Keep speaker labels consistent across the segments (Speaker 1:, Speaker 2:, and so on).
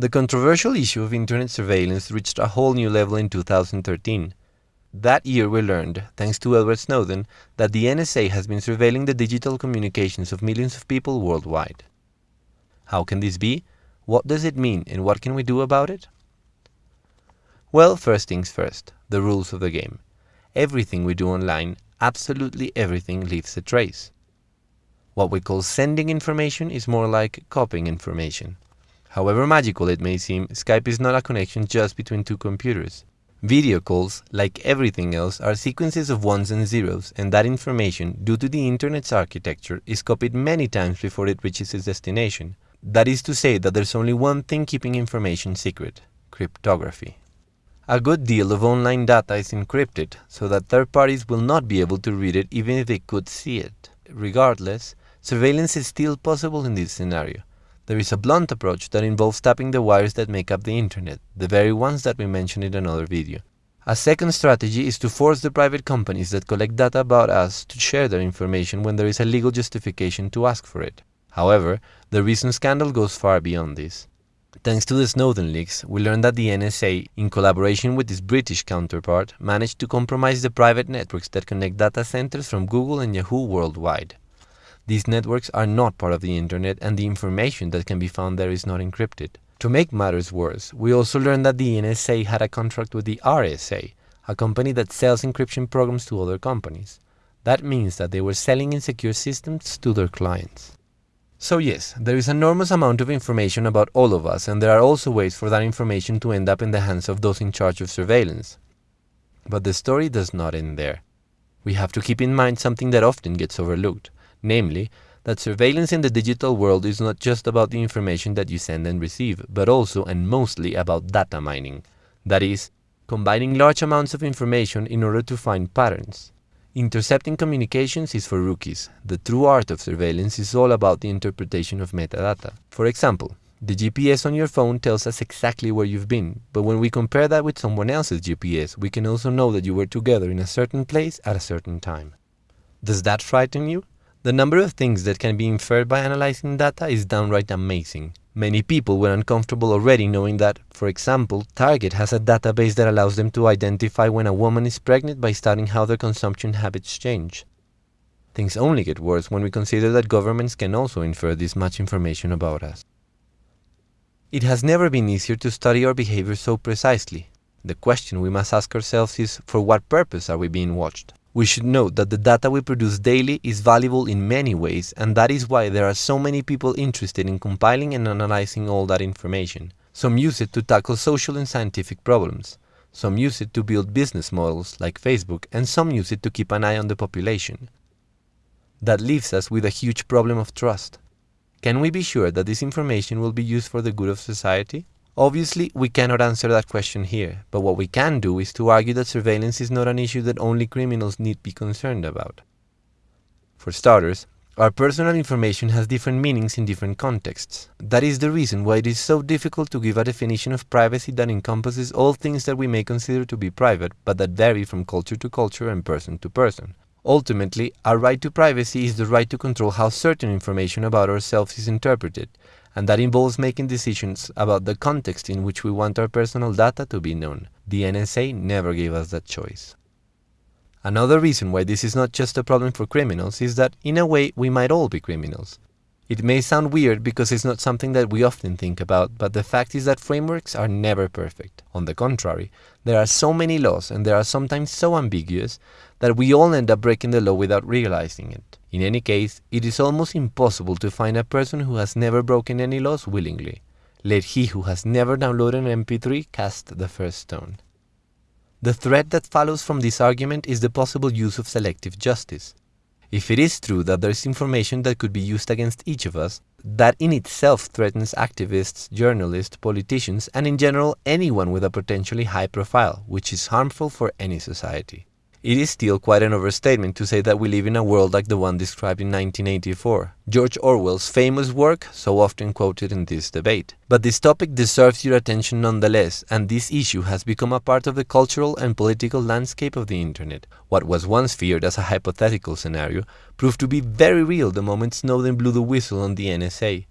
Speaker 1: The controversial issue of internet surveillance reached a whole new level in 2013. That year we learned, thanks to Edward Snowden, that the NSA has been surveilling the digital communications of millions of people worldwide. How can this be? What does it mean and what can we do about it? Well, first things first, the rules of the game. Everything we do online, absolutely everything leaves a trace. What we call sending information is more like copying information. However magical it may seem, Skype is not a connection just between two computers. Video calls, like everything else, are sequences of ones and zeros, and that information, due to the internet's architecture, is copied many times before it reaches its destination. That is to say that there's only one thing keeping information secret cryptography. A good deal of online data is encrypted, so that third parties will not be able to read it even if they could see it. Regardless, surveillance is still possible in this scenario. There is a blunt approach that involves tapping the wires that make up the internet, the very ones that we mentioned in another video. A second strategy is to force the private companies that collect data about us to share their information when there is a legal justification to ask for it. However, the recent scandal goes far beyond this. Thanks to the Snowden leaks, we learned that the NSA, in collaboration with its British counterpart, managed to compromise the private networks that connect data centers from Google and Yahoo worldwide. These networks are not part of the internet and the information that can be found there is not encrypted. To make matters worse, we also learned that the NSA had a contract with the RSA, a company that sells encryption programs to other companies. That means that they were selling insecure systems to their clients. So yes, there is an enormous amount of information about all of us and there are also ways for that information to end up in the hands of those in charge of surveillance. But the story does not end there. We have to keep in mind something that often gets overlooked namely, that surveillance in the digital world is not just about the information that you send and receive, but also and mostly about data mining. That is, combining large amounts of information in order to find patterns. Intercepting communications is for rookies. The true art of surveillance is all about the interpretation of metadata. For example, the GPS on your phone tells us exactly where you've been, but when we compare that with someone else's GPS, we can also know that you were together in a certain place at a certain time. Does that frighten you? The number of things that can be inferred by analyzing data is downright amazing. Many people were uncomfortable already knowing that, for example, Target has a database that allows them to identify when a woman is pregnant by studying how their consumption habits change. Things only get worse when we consider that governments can also infer this much information about us. It has never been easier to study our behavior so precisely. The question we must ask ourselves is, for what purpose are we being watched? We should note that the data we produce daily is valuable in many ways, and that is why there are so many people interested in compiling and analyzing all that information. Some use it to tackle social and scientific problems. Some use it to build business models, like Facebook, and some use it to keep an eye on the population. That leaves us with a huge problem of trust. Can we be sure that this information will be used for the good of society? Obviously, we cannot answer that question here, but what we can do is to argue that surveillance is not an issue that only criminals need be concerned about. For starters, our personal information has different meanings in different contexts. That is the reason why it is so difficult to give a definition of privacy that encompasses all things that we may consider to be private, but that vary from culture to culture and person to person. Ultimately, our right to privacy is the right to control how certain information about ourselves is interpreted, and that involves making decisions about the context in which we want our personal data to be known. The NSA never gave us that choice. Another reason why this is not just a problem for criminals is that, in a way, we might all be criminals. It may sound weird because it's not something that we often think about, but the fact is that frameworks are never perfect. On the contrary, there are so many laws and they are sometimes so ambiguous that we all end up breaking the law without realizing it. In any case, it is almost impossible to find a person who has never broken any laws willingly. Let he who has never downloaded an MP3 cast the first stone. The threat that follows from this argument is the possible use of selective justice. If it is true that there is information that could be used against each of us, that in itself threatens activists, journalists, politicians, and in general anyone with a potentially high profile, which is harmful for any society. It is still quite an overstatement to say that we live in a world like the one described in 1984, George Orwell's famous work, so often quoted in this debate. But this topic deserves your attention nonetheless, and this issue has become a part of the cultural and political landscape of the internet. What was once feared as a hypothetical scenario proved to be very real the moment Snowden blew the whistle on the NSA.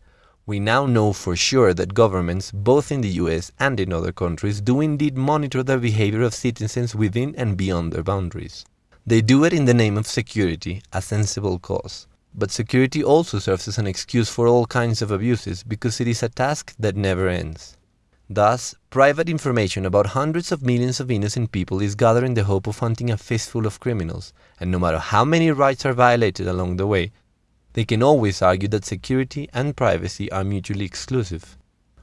Speaker 1: We now know for sure that governments, both in the US and in other countries, do indeed monitor the behavior of citizens within and beyond their boundaries. They do it in the name of security, a sensible cause. But security also serves as an excuse for all kinds of abuses because it is a task that never ends. Thus, private information about hundreds of millions of innocent people is gathered in the hope of hunting a fistful of criminals, and no matter how many rights are violated along the way, they can always argue that security and privacy are mutually exclusive.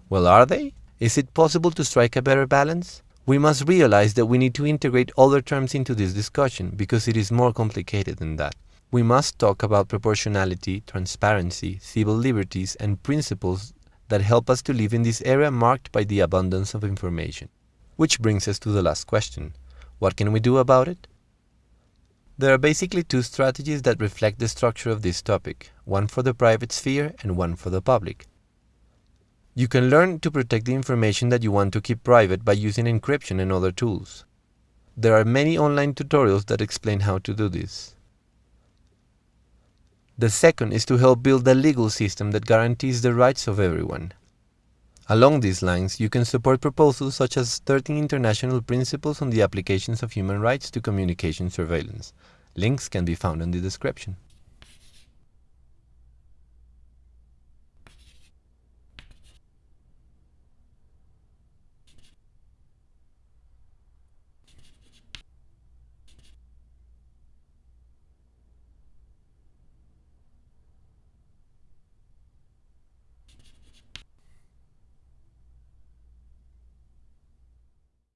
Speaker 1: Well, are they? Is it possible to strike a better balance? We must realize that we need to integrate other terms into this discussion because it is more complicated than that. We must talk about proportionality, transparency, civil liberties, and principles that help us to live in this era marked by the abundance of information. Which brings us to the last question. What can we do about it? There are basically two strategies that reflect the structure of this topic, one for the private sphere and one for the public. You can learn to protect the information that you want to keep private by using encryption and other tools. There are many online tutorials that explain how to do this. The second is to help build a legal system that guarantees the rights of everyone. Along these lines, you can support proposals such as 13 international principles on the applications of human rights to communication surveillance. Links can be found in the description.